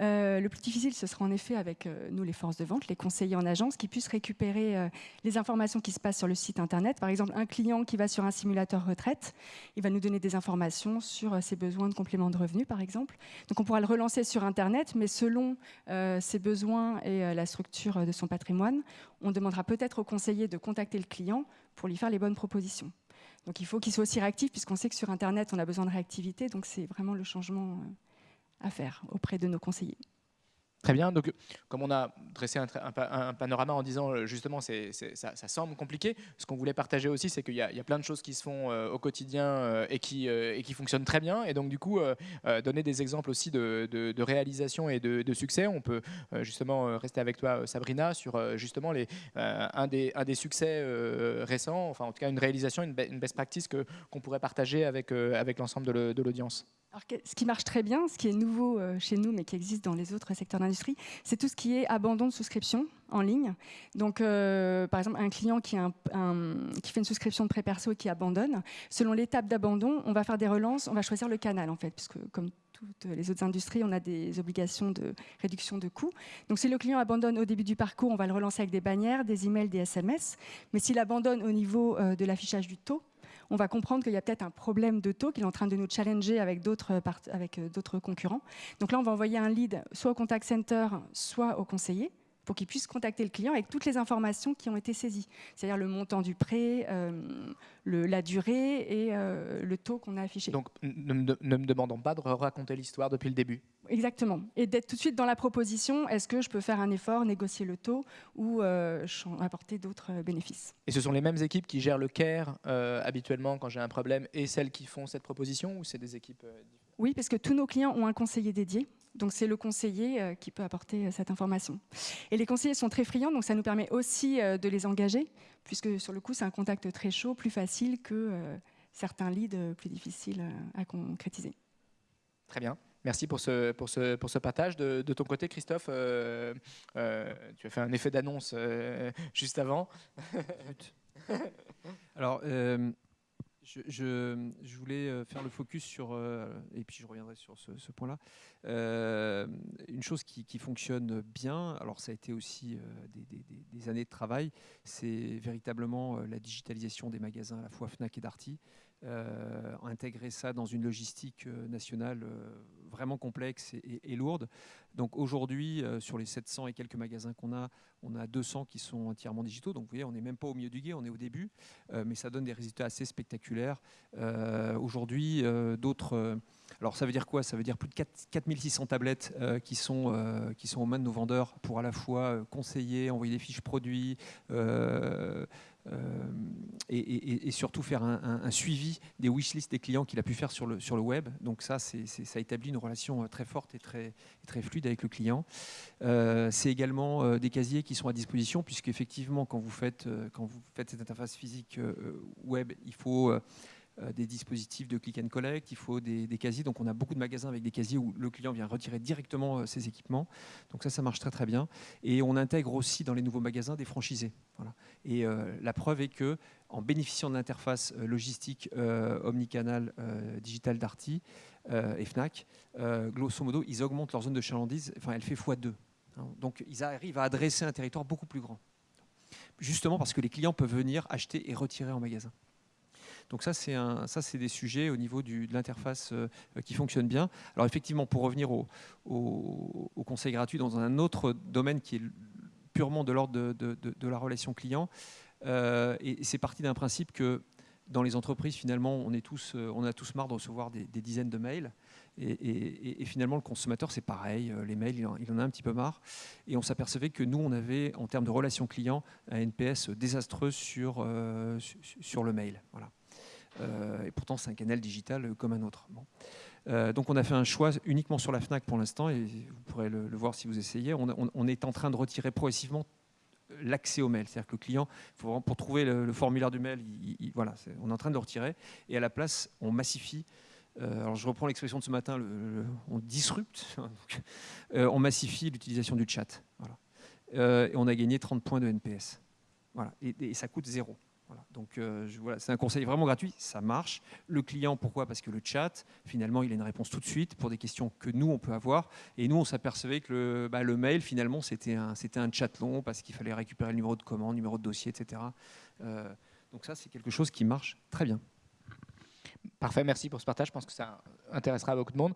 Euh, le plus difficile, ce sera en effet avec euh, nous, les forces de vente, les conseillers en agence, qui puissent récupérer euh, les informations qui se passent sur le site Internet. Par exemple, un client qui va sur un simulateur retraite, il va nous donner des informations sur ses besoins de complément de revenus, par exemple. Donc on pourra le relancer sur Internet, mais selon ses besoins et la structure de son patrimoine, on demandera peut-être au conseiller de contacter le client pour lui faire les bonnes propositions. Donc il faut qu'il soit aussi réactif, puisqu'on sait que sur Internet, on a besoin de réactivité. Donc c'est vraiment le changement euh, à faire auprès de nos conseillers. Très bien. Donc, comme on a dressé un, panorama en disant euh, justement, c'est, ça, semble compliqué, ce qu'on voulait partager aussi, c'est qu'il y, a plein de choses qui se font euh, au quotidien euh, et, qui, fonctionnent très bien. Et donc, du coup, donner des exemples aussi de, réalisation et de, succès. On peut justement rester avec toi, Sabrina, sur justement un, des, succès récents, enfin, en tout cas, une réalisation, une, best practice qu'on pourrait partager avec l'ensemble de l'audience. Alors, ce qui marche très bien, ce qui est nouveau euh, chez nous, mais qui existe dans les autres secteurs d'industrie, c'est tout ce qui est abandon de souscription en ligne. Donc, euh, par exemple, un client qui, qui, fait une souscription de prêt perso et qui abandonne, selon l'étape d'abandon, on va faire des relances, on va choisir le canal, en fait, puisque comme toutes les autres industries, on a des obligations de réduction de coûts. Donc, si le client abandonne au début du parcours, on va le relancer avec des bannières, des emails, des SMS. Mais s'il abandonne au niveau euh, de l'affichage du taux, on va comprendre qu'il y a peut-être un problème de taux, qu'il est en train de nous challenger avec d'autres euh, concurrents. Donc là, on va envoyer un lead soit au contact center, soit au conseiller pour qu'il puisse contacter le client avec toutes les informations qui ont été saisies, c'est-à-dire le montant du prêt, euh, la durée et euh, le taux qu'on a affiché. Donc ne, me demandons pas de raconter l'histoire depuis le début. Exactement. Et d'être tout de suite dans la proposition, est-ce que je peux faire un effort, négocier le taux ou euh, apporter d'autres bénéfices? Et ce sont les mêmes équipes qui gèrent le CARE habituellement quand j'ai un problème et celles qui font cette proposition ou c'est des équipes différentes? Oui, parce que tous nos clients ont un conseiller dédié donc c'est le conseiller euh, qui peut apporter euh, cette information. Et les conseillers sont très friands, donc ça nous permet aussi euh, de les engager, puisque sur le coup c'est un contact très chaud, plus facile que certains leads plus difficiles à concrétiser. Très bien. Merci pour ce, pour ce, pour ce partage. De, ton côté, Christophe, tu as fait un effet d'annonce juste avant. Alors, je, voulais euh, faire le focus sur, euh, et puis je reviendrai sur ce, point-là, euh, une chose qui, fonctionne bien, alors ça a été aussi des, années de travail, c'est véritablement la digitalisation des magasins à la fois FNAC et Darty. Intégrer ça dans une logistique nationale vraiment complexe et, lourde. Donc aujourd'hui, sur les 700 et quelques magasins qu'on a, on a 200 qui sont entièrement digitaux. Donc vous voyez, on n'est même pas au milieu du guet, on est au début. mais ça donne des résultats assez spectaculaires. aujourd'hui, d'autres alors ça veut dire quoi? Ça veut dire plus de 4600 tablettes euh, qui, sont, euh, qui sont aux mains de nos vendeurs pour à la fois euh, conseiller, envoyer des fiches produits et, surtout faire un, suivi des wishlists des clients qu'il a pu faire sur le, sur le web. Donc ça, ça établit une relation très forte et très, très fluide avec le client. c'est également des casiers qui sont à disposition puisqu'effectivement, quand vous faites, quand vous faites cette interface physique web, il faut euh, des dispositifs de click and collect, il faut des, casiers. Donc on a beaucoup de magasins avec des casiers où le client vient retirer directement euh, ses équipements. Donc ça, ça marche très très bien. Et on intègre aussi dans les nouveaux magasins des franchisés. Et euh, la preuve est que en bénéficiant de l'interface logistique omnicanal digital d'Arty et Fnac, grosso modo, ils augmentent leur zone de chalandise. Enfin, elle fait x2. Hein. Donc ils arrivent à adresser un territoire beaucoup plus grand. Justement parce que les clients peuvent venir acheter et retirer en magasin. Donc ça, c'est des sujets au niveau de l'interface euh, qui fonctionnent bien. Alors effectivement, pour revenir au, au, conseil gratuit dans un autre domaine qui est purement de l'ordre de, la relation client, euh, et c'est parti d'un principe que dans les entreprises, finalement, on, euh, a tous marre de recevoir des, dizaines de mails. Et, finalement, le consommateur, c'est pareil. Les mails, il en, a un petit peu marre. Et on s'apercevait que nous, on avait, en termes de relation client, un NPS désastreux sur, sur le mail. Voilà. Euh, et pourtant, c'est un canal digital comme un autre. Euh, donc on a fait un choix uniquement sur la FNAC pour l'instant, et vous pourrez le, voir si vous essayez. On, est en train de retirer progressivement l'accès au mail. C'est-à-dire que le client, pour, trouver le, formulaire du mail, voilà, on est en train de le retirer. Et à la place, on massifie. Euh, alors je reprends l'expression de ce matin, on disrupte, on massifie l'utilisation du chat. et on a gagné 30 points de NPS. Voilà. et ça coûte zéro. Donc euh, voilà, c'est un conseil vraiment gratuit, ça marche. Le client, pourquoi? Parce que le chat, finalement, il a une réponse tout de suite pour des questions que nous, on peut avoir. Et nous, on s'apercevait que le, bah, mail, finalement, c'était un, un chat long parce qu'il fallait récupérer le numéro de commande, numéro de dossier, etc. Euh, donc ça, c'est quelque chose qui marche très bien. Parfait, merci pour ce partage. Je pense que ça intéressera beaucoup de monde.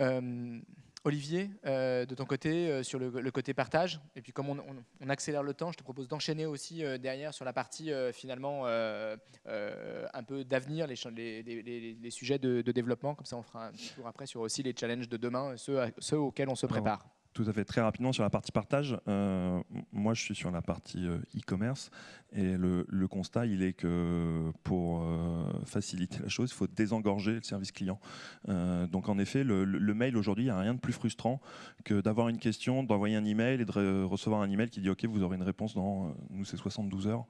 Euh, Olivier, euh, de ton côté, euh, sur le, côté partage, et puis comme on, accélère le temps, je te propose d'enchaîner aussi euh, derrière sur la partie finalement un peu d'avenir, les, sujets de, développement, comme ça on fera un tour après sur aussi les challenges de demain, ceux, ceux auxquels on se prépare. Tout à fait. Très rapidement sur la partie partage, euh, moi je suis sur la partie euh, e-commerce et le, constat il est que pour euh, faciliter la chose, il faut désengorger le service client. donc en effet, le, mail aujourd'hui, il n'y a rien de plus frustrant que d'avoir une question, d'envoyer un email et de recevoir un email qui dit OK, vous aurez une réponse dans, nous c'est 72 heures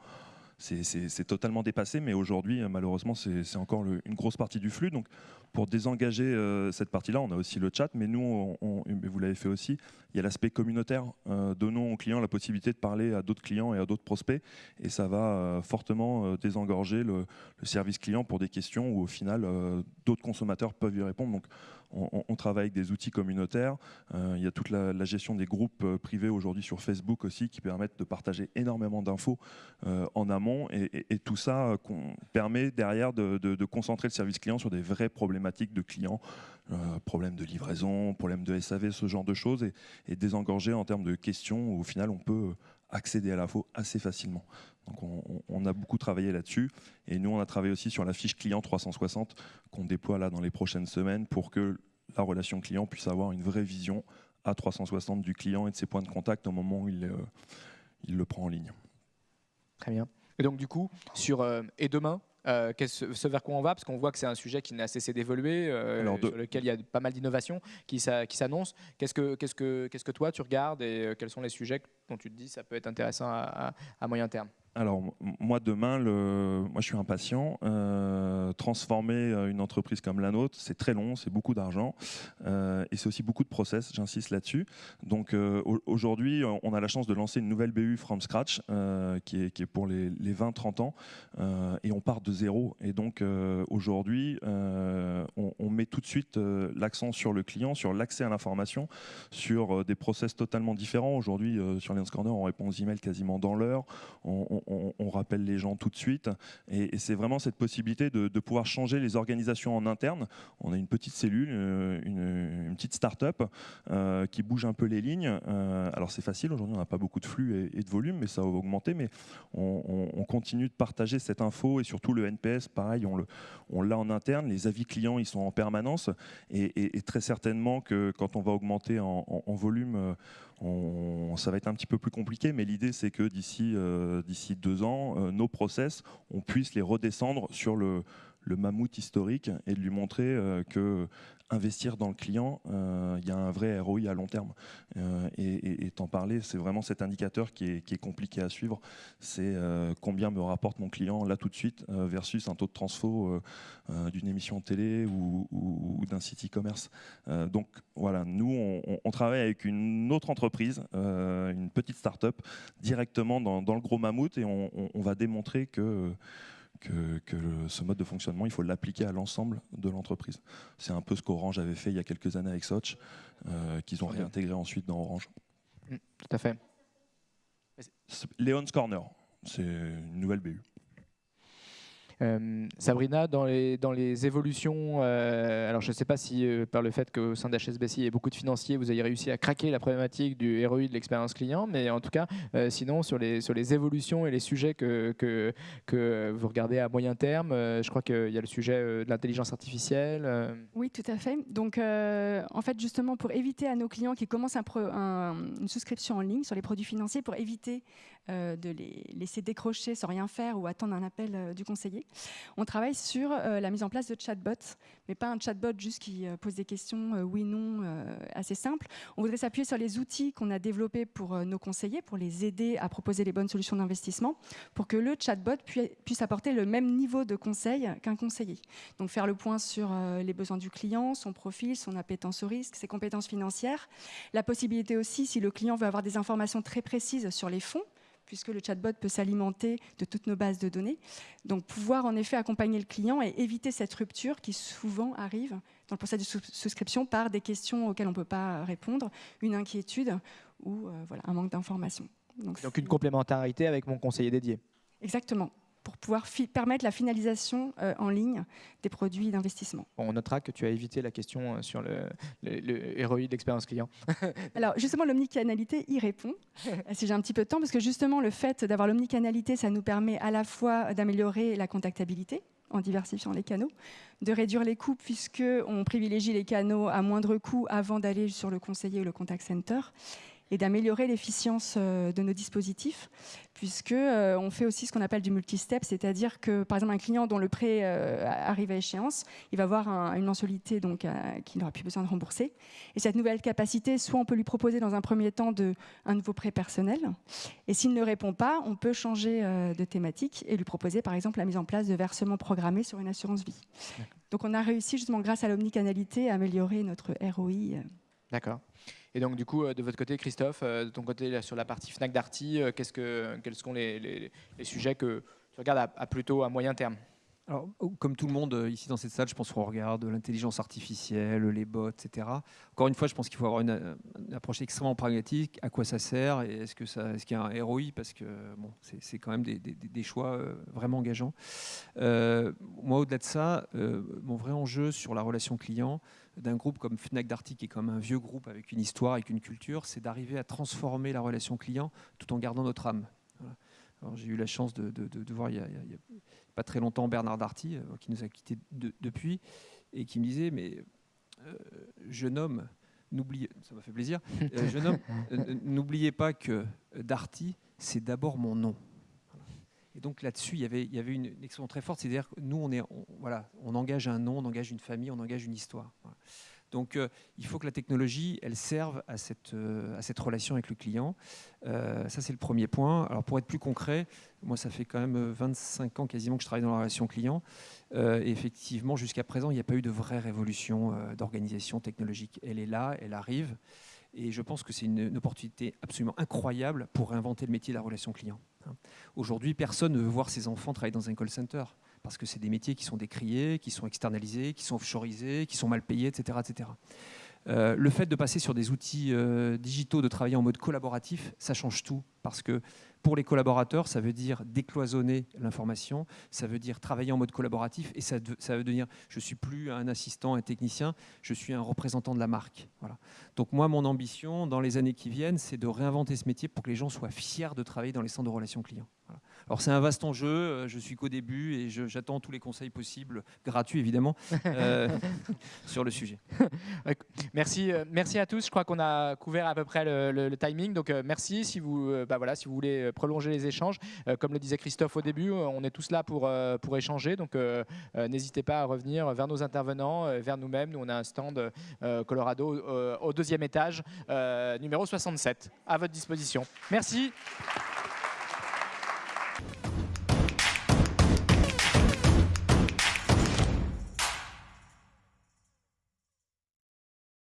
c'est totalement dépassé, mais aujourd'hui, euh, malheureusement, c'est encore une grosse partie du flux. Donc, pour désengager euh, cette partie-là, on a aussi le chat, mais nous, vous l'avez fait aussi, il y a l'aspect communautaire. Euh, donnons aux clients la possibilité de parler à d'autres clients et à d'autres prospects, et ça va fortement désengorger le, service client pour des questions où, au final, d'autres consommateurs peuvent y répondre. On, travaille avec des outils communautaires. Euh, il y a toute la, gestion des groupes euh, privés aujourd'hui sur Facebook aussi qui permettent de partager énormément d'infos euh, en amont. Et, tout ça permet derrière de, concentrer le service client sur des vraies problématiques de clients, problèmes de livraison, problèmes de SAV, ce genre de choses, et, et désengorger en termes de questions où au final on peut accéder à l'info assez facilement. Donc on, a beaucoup travaillé là-dessus. Et nous, on a travaillé aussi sur la fiche client 360 qu'on déploie là dans les prochaines semaines pour que la relation client puisse avoir une vraie vision à 360 du client et de ses points de contact au moment où il, euh, il le prend en ligne. Très bien. Et donc du coup, sur euh, et demain, euh, ce vers quoi on va, parce qu'on voit que c'est un sujet qui n'a cessé d'évoluer, euh, sur lequel il y a pas mal d'innovations qui, s'annoncent. Qu'est-ce que, qu'est-ce, que, qu'est-ce que toi tu regardes et quels sont les sujets dont tu te dis ça peut être intéressant à moyen terme alors moi demain, moi je suis impatient. Euh, transformer euh, une entreprise comme la nôtre, c'est très long, c'est beaucoup d'argent euh, et c'est aussi beaucoup de process. J'insiste là-dessus. Donc aujourd'hui, on a la chance de lancer une nouvelle BU from scratch qui est, pour les, 20-30 ans et on part de zéro. Et donc aujourd'hui, on, met tout de suite l'accent sur le client, sur l'accès à l'information, sur des process totalement différents. Aujourd'hui, sur Lions Corner, on répond aux emails quasiment dans l'heure. Rappelle les gens tout de suite. Et, c'est vraiment cette possibilité de, pouvoir changer les organisations en interne. On a une petite cellule, une, petite start-up qui bouge un peu les lignes. alors c'est facile, aujourd'hui on n'a pas beaucoup de flux et, de volume, mais ça va augmenter. Mais on, continue de partager cette info et surtout le NPS, pareil, on l'a en interne. Les avis clients, ils sont en permanence. Et, très certainement que quand on va augmenter en, volume, euh, ça va être un petit peu plus compliqué. Mais l'idée, c'est que d'ici euh, deux ans, euh, nos process, on puisse les redescendre sur le, le mammouth historique et de lui montrer euh, que investir dans le client, euh, il y a un vrai ROI à long terme. Euh, et t'en parler, c'est vraiment cet indicateur qui est, compliqué à suivre. C'est combien me rapporte mon client là tout de suite versus un taux de transfo d'une émission télé ou, d'un site e-commerce. donc voilà, nous, on, travaille avec une autre entreprise, une petite start-up, directement dans, le gros mammouth et on va démontrer que que, ce mode de fonctionnement, il faut l'appliquer à l'ensemble de l'entreprise. C'est un peu ce qu'Orange avait fait il y a quelques années avec Soch, euh, qu'ils ont réintégré ensuite dans Orange. Mm, tout à fait. Léon's Corner, c'est une nouvelle BU. Euh, Sabrina, dans les, dans les évolutions, euh, alors je ne sais pas si euh, par le fait qu'au sein d'HSBC il y ait beaucoup de financiers, vous ayez réussi à craquer la problématique du ROI de l'expérience client, mais en tout cas, sinon sur les, sur les évolutions et les sujets que, que, que vous regardez à moyen terme, je crois qu'il y a le sujet de l'intelligence artificielle. Oui, tout à fait. Donc en fait, justement, pour éviter à nos clients qui commencent un, une souscription en ligne sur les produits financiers, pour éviter de les laisser décrocher sans rien faire ou attendre un appel du conseiller, on travaille sur euh, la mise en place de chatbots, mais pas un chatbot juste qui euh, pose des questions euh, oui, non, assez simples. On voudrait s'appuyer sur les outils qu'on a développés pour nos conseillers, pour les aider à proposer les bonnes solutions d'investissement, pour que le chatbot puisse apporter le même niveau de conseil qu'un conseiller. Donc faire le point sur les besoins du client, son profil, son appétence au risque, ses compétences financières. La possibilité aussi, si le client veut avoir des informations très précises sur les fonds, puisque le chatbot peut s'alimenter de toutes nos bases de données. Donc pouvoir en effet accompagner le client et éviter cette rupture qui souvent arrive dans le processus de souscription par des questions auxquelles on ne peut pas répondre, une inquiétude ou euh, voilà, un manque d'information. Donc, Donc une complémentarité avec mon conseiller dédié. Exactement pour pouvoir permettre la finalisation euh, en ligne des produits d'investissement. on notera que tu as évité la question euh, sur le, le, ROI de l'expérience client. Alors justement, l'omnicanalité y répond, si j'ai un petit peu de temps, parce que justement le fait d'avoir l'omnicanalité, ça nous permet à la fois d'améliorer la contactabilité en diversifiant les canaux, de réduire les coûts puisqu'on privilégie les canaux à moindre coût avant d'aller sur le conseiller ou le contact center, et d'améliorer l'efficience euh, de nos dispositifs, puisque euh, on fait aussi ce qu'on appelle du multi-step, c'est-à-dire que par exemple un client dont le prêt euh, arrive à échéance, il va avoir une mensualité donc qu'il n'aura plus besoin de rembourser. Et cette nouvelle capacité, soit on peut lui proposer dans un premier temps de, un nouveau prêt personnel, et s'il ne répond pas, on peut changer de thématique et lui proposer par exemple la mise en place de versements programmés sur une assurance vie. Donc on a réussi justement grâce à l'omnicanalité à améliorer notre ROI. D'accord. Et donc, du coup, euh, de votre côté, Christophe, euh, de ton côté, sur la partie Fnac Darty, euh, qu'est-ce que, quels sont les, sujets que tu regardes à, plutôt à moyen terme? Alors, comme tout le monde ici dans cette salle, je pense qu'on regarde l'intelligence artificielle, les bots, etc. Encore une fois, je pense qu'il faut avoir une, approche extrêmement pragmatique. À quoi ça sert? Et est-ce que ça, est-ce qu'il y a un ROI Parce que bon, c'est, quand même des, choix vraiment engageants. moi, au-delà de ça, mon vrai enjeu sur la relation client, d'un groupe comme Fnac Darty, qui est comme un vieux groupe avec une histoire, avec une culture, c'est d'arriver à transformer la relation client tout en gardant notre âme. J'ai eu la chance de, voir il n'y a, pas très longtemps Bernard Darty, euh, qui nous a quittés depuis, et qui me disait, mais euh, jeune homme, n'oubliez, ça m'a fait plaisir, euh, jeune homme, n'oubliez pas que Darty, c'est d'abord mon nom. Et donc là-dessus, il y avait, avait une, expression très forte, c'est-à-dire que nous, on, engage un nom, on engage une famille, on engage une histoire. Donc euh, il faut que la technologie, elle serve à cette, euh, relation avec le client. Euh, ça, c'est le premier point. Alors pour être plus concret, moi, ça fait quand même 25 ans quasiment que je travaille dans la relation client. et effectivement, jusqu'à présent, il n'y a pas eu de vraie révolution d'organisation technologique. Elle est là, elle arrive. Et je pense que c'est une, opportunité absolument incroyable pour réinventer le métier de la relation client. Hein. Aujourd'hui, personne ne veut voir ses enfants travailler dans un call center parce que c'est des métiers qui sont décriés, qui sont externalisés, qui sont offshoreisés, qui sont mal payés, etc. etc. Euh, le fait de passer sur des outils euh, digitaux, de travailler en mode collaboratif, ça change tout parce que Pour les collaborateurs, ça veut dire décloisonner l'information, ça veut dire travailler en mode collaboratif et ça, ça veut dire je ne suis plus un assistant, un technicien, je suis un représentant de la marque. Voilà. Donc moi, mon ambition dans les années qui viennent, c'est de réinventer ce métier pour que les gens soient fiers de travailler dans les centres de relations clients. Alors c'est un vaste enjeu, euh, je suis qu'au début et j'attends tous les conseils possibles, gratuits évidemment, euh, sur le sujet. merci, euh, merci à tous, je crois qu'on a couvert à peu près le, timing, donc merci si vous, bah voilà, si vous voulez prolonger les échanges. comme le disait Christophe au début, on est tous là pour, pour échanger, donc n'hésitez pas à revenir vers nos intervenants, vers nous-mêmes. Nous on a un stand Colorado au deuxième étage, numéro 67, à votre disposition. Merci.